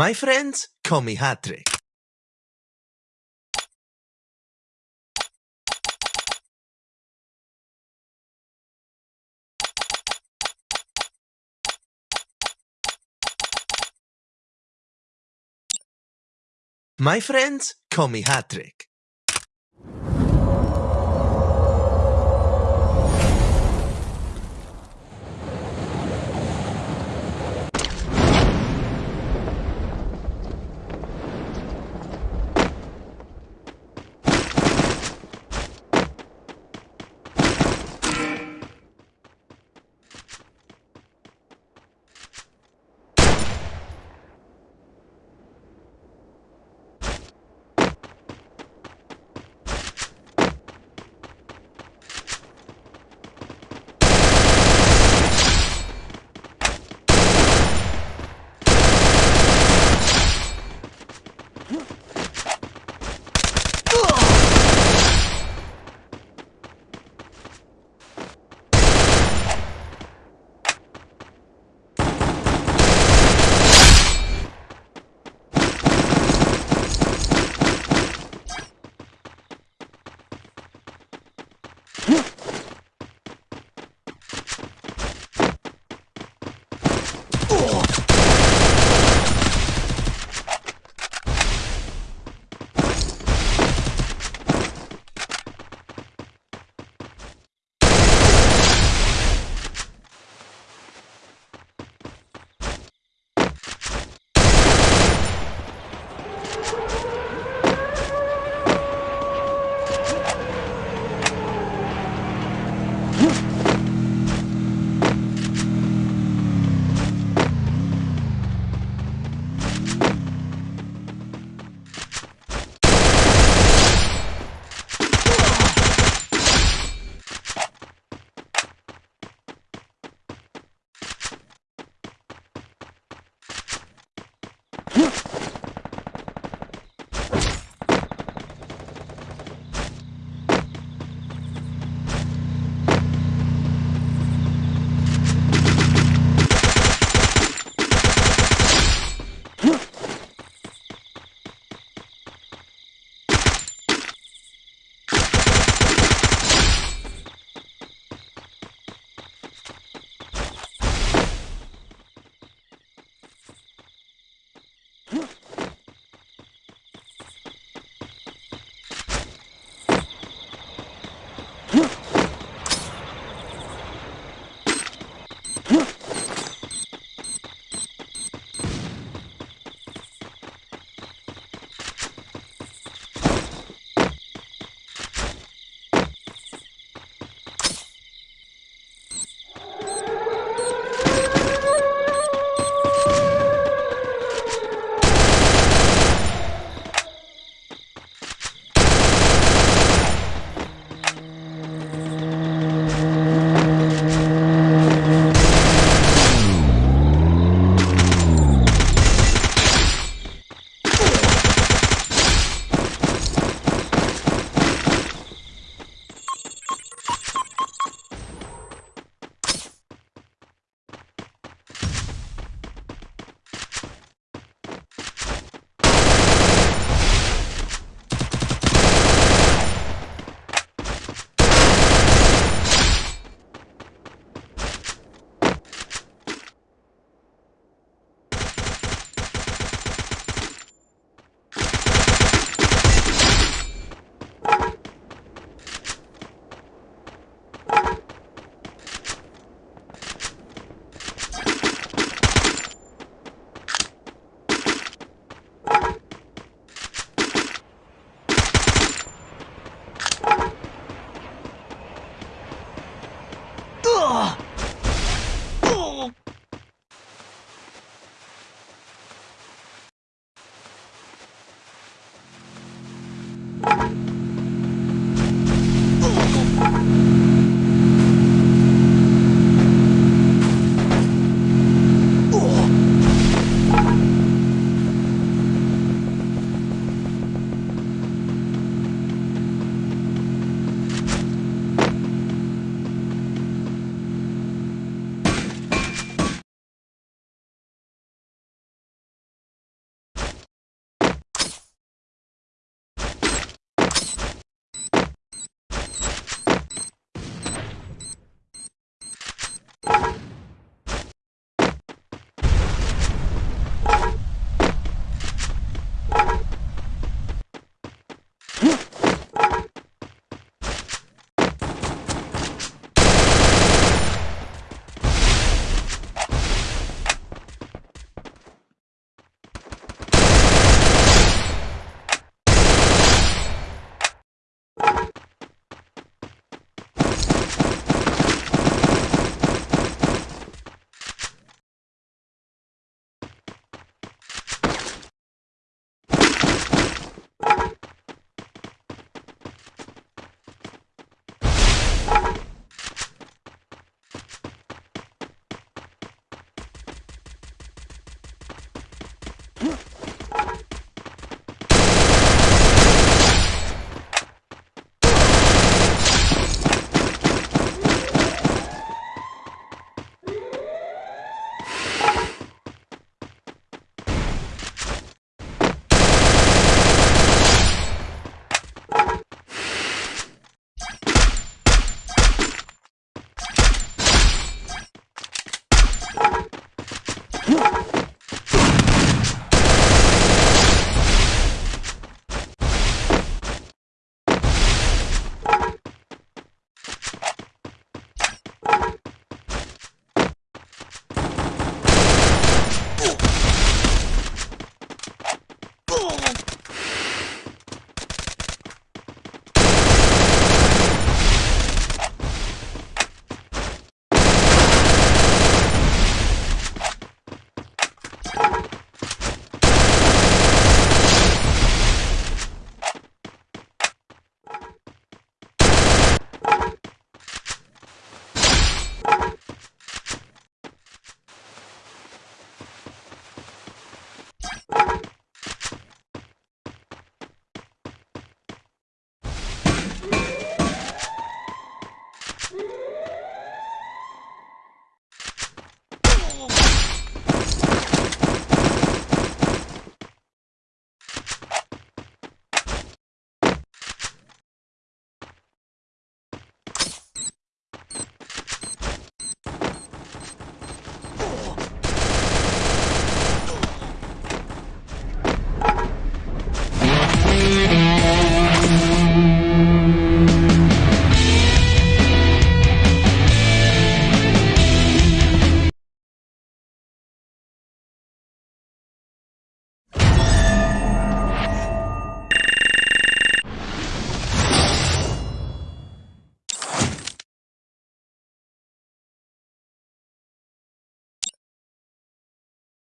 my friend کھومی ہاتھری my friends کھومی ہاتھریک ہاں ہاں